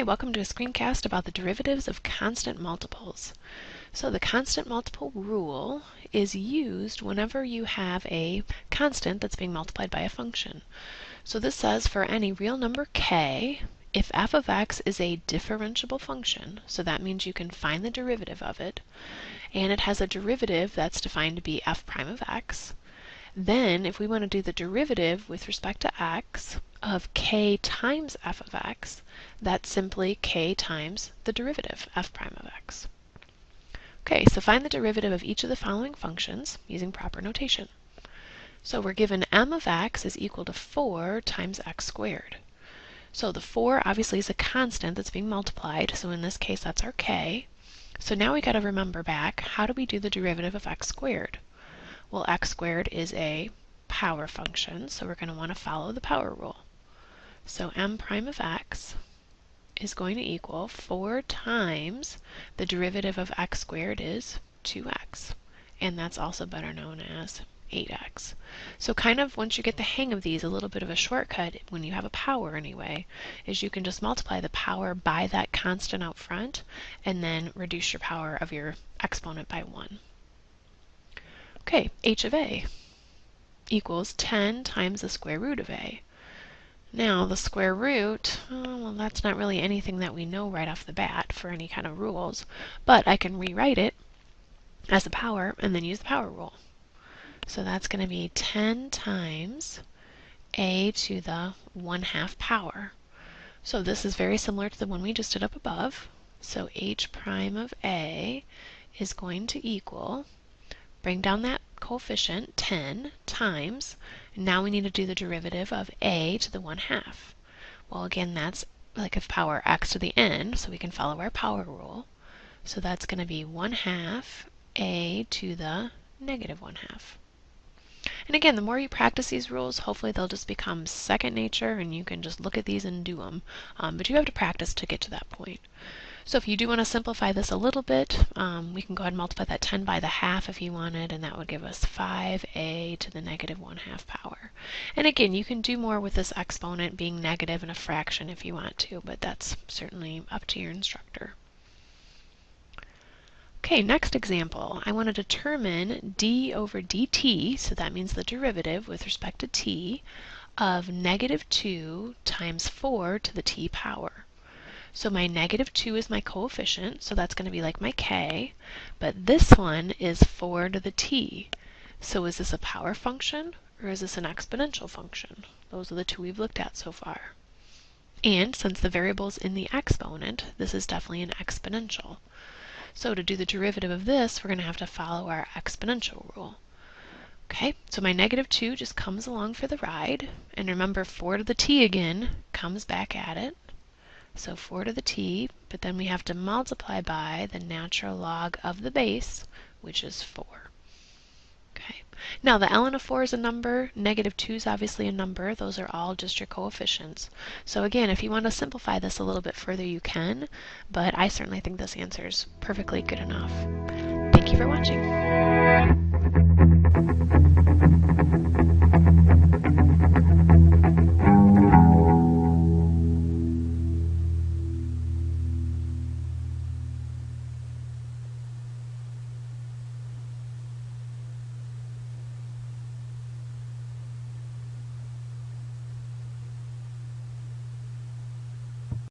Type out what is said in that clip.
Okay, welcome to a screencast about the derivatives of constant multiples. So the constant multiple rule is used whenever you have a constant that's being multiplied by a function. So this says for any real number k, if f of x is a differentiable function, so that means you can find the derivative of it, and it has a derivative that's defined to be f prime of x, then if we want to do the derivative with respect to x of k times f of x, that's simply k times the derivative, f prime of x. Okay, so find the derivative of each of the following functions using proper notation. So we're given m of x is equal to 4 times x squared. So the 4 obviously is a constant that's being multiplied, so in this case that's our k. So now we got to remember back, how do we do the derivative of x squared? Well, x squared is a power function, so we're going to want to follow the power rule. So m prime of x is going to equal 4 times the derivative of x squared is 2x. And that's also better known as 8x. So kind of once you get the hang of these, a little bit of a shortcut when you have a power anyway, is you can just multiply the power by that constant out front and then reduce your power of your exponent by 1. Okay, h of a equals 10 times the square root of a. Now the square root, oh, well that's not really anything that we know right off the bat for any kind of rules, but I can rewrite it as a power and then use the power rule. So that's going to be 10 times a to the 1 half power. So this is very similar to the one we just did up above. So h prime of a is going to equal Bring down that coefficient, 10, times, now we need to do the derivative of a to the 1 half. Well, again, that's like a power x to the n, so we can follow our power rule. So that's going to be 1 half a to the negative 1 half. And again, the more you practice these rules, hopefully they'll just become second nature and you can just look at these and do them. Um, but you have to practice to get to that point. So if you do want to simplify this a little bit, um, we can go ahead and multiply that 10 by the half if you wanted, and that would give us 5a to the negative 1 half power. And again, you can do more with this exponent being negative in a fraction if you want to, but that's certainly up to your instructor. Okay, next example. I want to determine d over dt, so that means the derivative with respect to t, of negative 2 times 4 to the t power. So my negative 2 is my coefficient, so that's going to be like my k, but this one is 4 to the t. So is this a power function or is this an exponential function? Those are the two we've looked at so far. And since the variable's in the exponent, this is definitely an exponential. So to do the derivative of this, we're going to have to follow our exponential rule. Okay, so my negative 2 just comes along for the ride. And remember, 4 to the t again comes back at it. So 4 to the t, but then we have to multiply by the natural log of the base, which is 4. Okay. Now the ln of 4 is a number, negative 2 is obviously a number, those are all just your coefficients. So again, if you want to simplify this a little bit further, you can, but I certainly think this answer is perfectly good enough. Thank you for watching.